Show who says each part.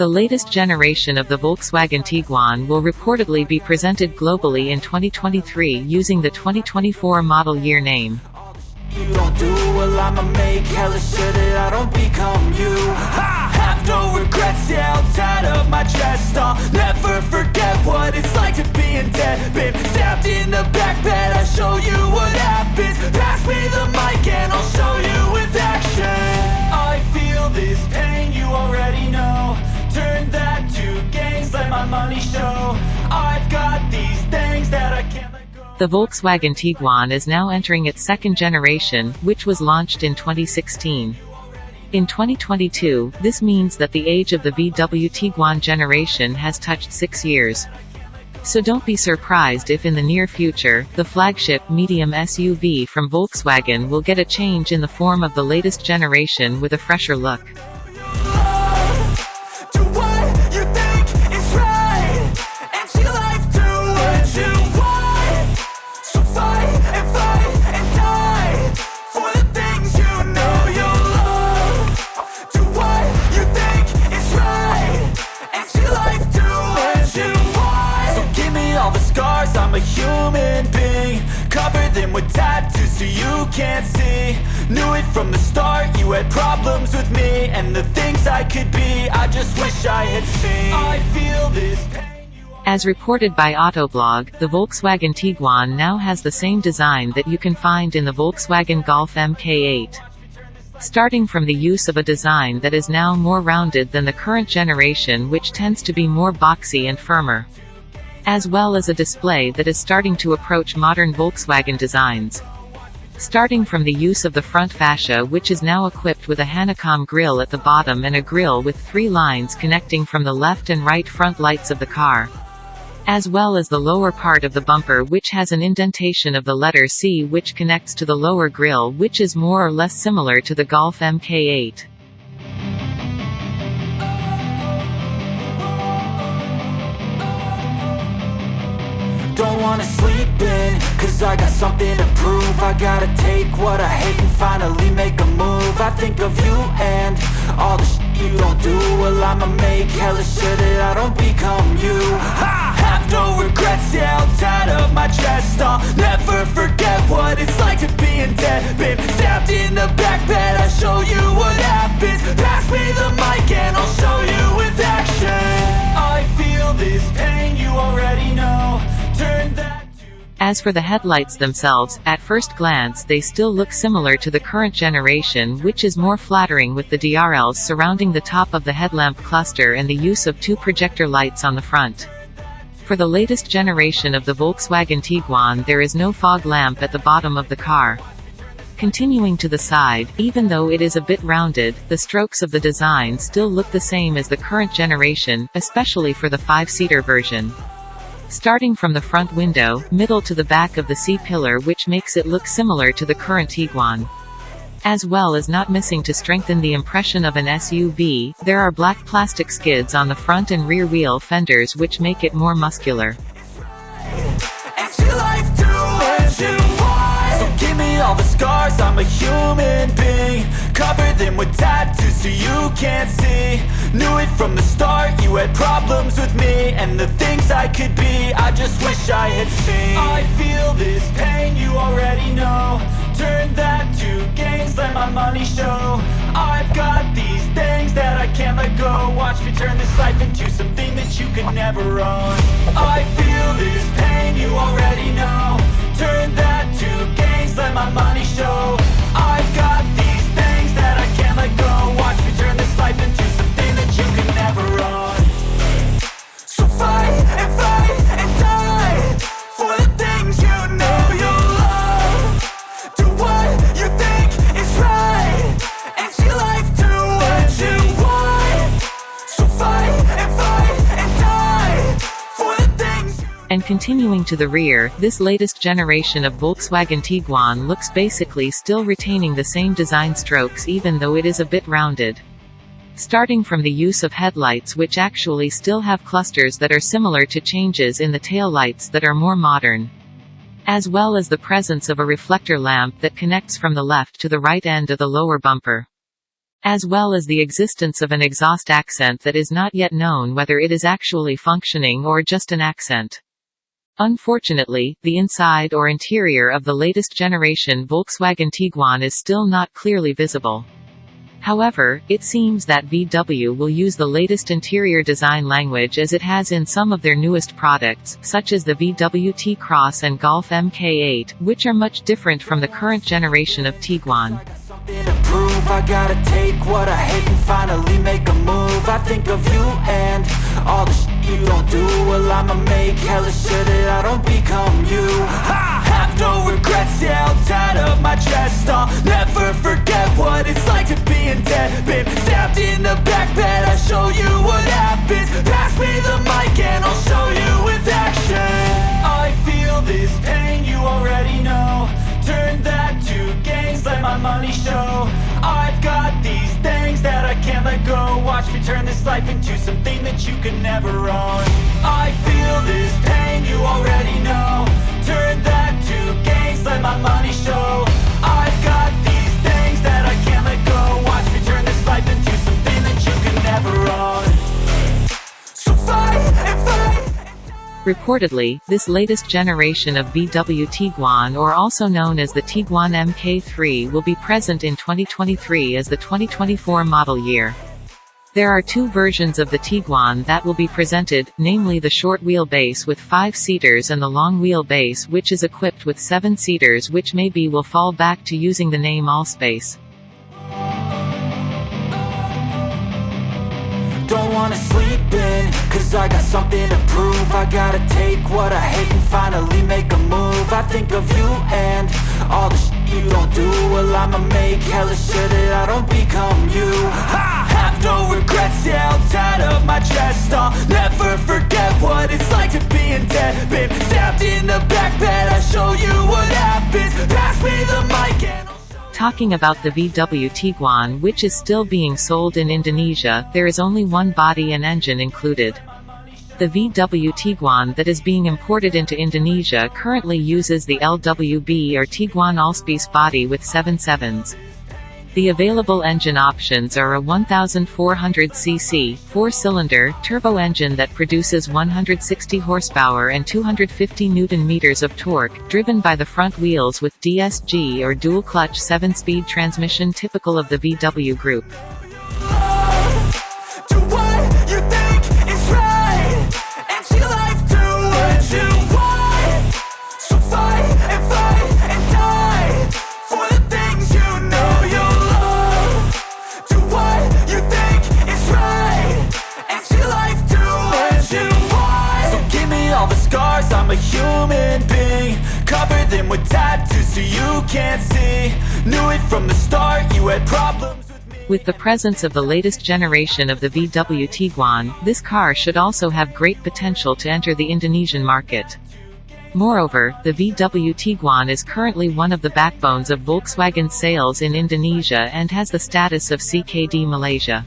Speaker 1: The latest generation of the Volkswagen Tiguan will reportedly be presented globally in 2023 using the 2024 model year name.
Speaker 2: I I stabbed in the back bed, I'll show you what happens. Pass me the
Speaker 1: The Volkswagen Tiguan is now entering its second generation, which was launched in 2016. In 2022, this means that the age of the VW Tiguan generation has touched six years. So don't be surprised if in the near future, the flagship medium SUV from Volkswagen will get a change in the form of the latest generation with a fresher look.
Speaker 2: I'm a human being Cover them with tattoos so you can't see Knew it from the start, you had problems with me And the things I could be, I just wish I had seen I feel this pain
Speaker 1: As reported by Autoblog, the Volkswagen Tiguan now has the same design that you can find in the Volkswagen Golf MK8. Starting from the use of a design that is now more rounded than the current generation which tends to be more boxy and firmer. As well as a display that is starting to approach modern Volkswagen designs. Starting from the use of the front fascia which is now equipped with a honeycomb grille at the bottom and a grille with three lines connecting from the left and right front lights of the car. As well as the lower part of the bumper which has an indentation of the letter C which connects to the lower grille which is more or less similar to the Golf MK8.
Speaker 2: Don't wanna sleep in, cause I got something to prove. I gotta take what I hate and finally make a move. I think of you and all the shit you don't do. Well I'ma make hella sure that I don't become you. I have no regrets, yeah, I'll tie up my chest. I'll never forget what it's like to be in debt. Been stabbed in the back bed, I'll show you what happens. Pass me the mic and I'll show you with action. I feel
Speaker 1: As for the headlights themselves, at first glance they still look similar to the current generation which is more flattering with the DRLs surrounding the top of the headlamp cluster and the use of two projector lights on the front. For the latest generation of the Volkswagen Tiguan there is no fog lamp at the bottom of the car. Continuing to the side, even though it is a bit rounded, the strokes of the design still look the same as the current generation, especially for the 5-seater version. Starting from the front window, middle to the back of the C-pillar which makes it look similar to the current Tiguan. As well as not missing to strengthen the impression of an SUV, there are black plastic skids on the front and rear wheel fenders which make it more muscular.
Speaker 2: Cover them with tattoos so you can't see. Knew it from the start, you had problems with me And the things I could be, I just wish I had seen. I feel this pain, you already know. Turn that to gains, let my money show. I've got these things that I can't let go. Watch me turn this life into something that you can never own. I feel this pain, you already know. Turn that to gains, let my money show
Speaker 1: continuing to the rear, this latest generation of Volkswagen Tiguan looks basically still retaining the same design strokes even though it is a bit rounded. Starting from the use of headlights which actually still have clusters that are similar to changes in the taillights that are more modern. As well as the presence of a reflector lamp that connects from the left to the right end of the lower bumper. as well as the existence of an exhaust accent that is not yet known whether it is actually functioning or just an accent. Unfortunately, the inside or interior of the latest generation Volkswagen Tiguan is still not clearly visible. However, it seems that VW will use the latest interior design language as it has in some of their newest products, such as the VW T-Cross and Golf MK8, which are much different from the current generation of Tiguan.
Speaker 2: I gotta take what I hate and finally make a move I think of you and all the shit you don't do Well I'ma make hella sure that I don't become you. I have no regrets, yeah, I'll tie up my chest I'll never forget what it's like to be in debt. Been stabbed in the back bed, I'll show you what happens. Pass me the mic turn this life into something that you can never own. I feel this pain, you already know. Turn that to gains, let my money show. I've got these things that I can't let go. Watch me turn this life into something that you can never own. So fight and fight.
Speaker 1: Reportedly, this latest generation of VW Tiguan or also known as the Tiguan MK3 will be present in 2023 as the 2024 model year. There are two versions of the Tiguan that will be presented, namely the short wheelbase with 5 seaters and the long wheelbase which is equipped with 7 seaters which maybe will fall back to using the name Allspace.
Speaker 2: Don't wanna sleep in, cause I got something to prove. I gotta take what I hate and finally make a move. I think of you and all the shit you don't do. Well I'ma make hella sure that I don't become you
Speaker 1: Talking about the VW Tiguan which is still being sold in Indonesia, there is only one body and engine included. The VW Tiguan that is being imported into Indonesia currently uses the LWB or Tiguan Allspace body with 7 sevens. The available engine options are a 1400cc, four-cylinder, turbo engine that produces 160 horsepower and 250 newton-meters of torque, driven by the front wheels with DSG or dual-clutch 7-speed transmission typical of the VW group.
Speaker 2: A human being Cover them with tattoos so you can't see Knew it from the start, you had problems with,
Speaker 1: the presence of the latest generation of the VW Tiguan, this car should also have great potential to enter the Indonesian market. Moreover, the VW Tiguan is currently one of the backbones of Volkswagen sales in Indonesia and has the status of CKD Malaysia.